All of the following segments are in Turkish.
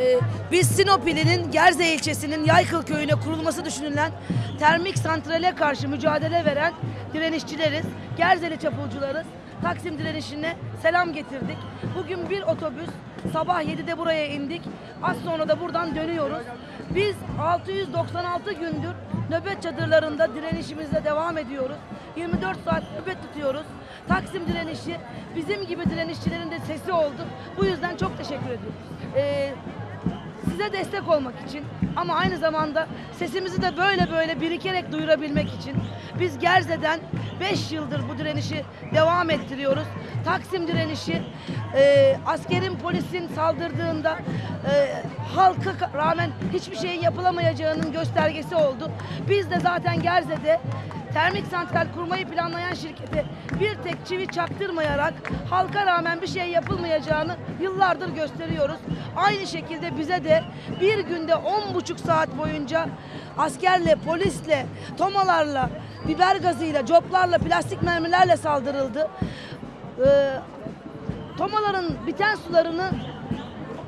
Ee, biz Sinop ilinin Gerze ilçesinin Yaykıl köyüne kurulması düşünülen termik santrale karşı mücadele veren direnişçileriz. Gerzeli çapulcularız. Taksim direnişine selam getirdik. Bugün bir otobüs sabah 7'de buraya indik. Az sonra da buradan dönüyoruz. Biz 696 gündür nöbet çadırlarında direnişimize devam ediyoruz. 24 saat nöbet tutuyoruz. Taksim direnişi bizim gibi direnişçilerin de sesi oldu. Bu yüzden çok teşekkür ediyoruz. Ee, size destek olmak için ama aynı zamanda sesimizi de böyle böyle birikerek duyurabilmek için biz Gerze'den 5 yıldır bu direnişi devam ettiriyoruz. Taksim direnişi e, askerin polisin saldırdığında e, halka ka- rağmen hiçbir şeyin yapılamayacağının göstergesi oldu. Biz de zaten Gerze'de termik santral kurmayı planlayan şirkete bir tek çivi çaktırmayarak halka rağmen bir şey yapılmayacağını yıllardır gösteriyoruz. Aynı şekilde bize de bir günde on buçuk saat boyunca askerle, polisle, tomalarla, biber gazıyla, coplarla, plastik mermilerle saldırıldı. Ee, tomaların biten sularını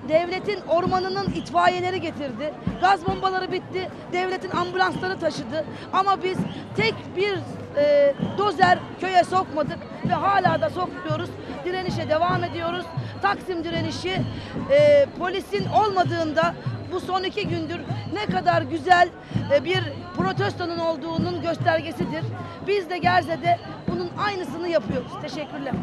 devletin ormanının itfaiyeleri getirdi. Gaz bombaları bitti. Devletin ambulansları taşıdı. Ama biz tek bir e, dozer köye sokmadık ve hala da sokmuyoruz. Direnişe devam ediyoruz. Taksim direnişi e, polisin olmadığında bu son iki gündür ne kadar güzel e, bir protestonun olduğunun göstergesidir. Biz de Gerze'de bunun aynısını yapıyoruz. Teşekkürler.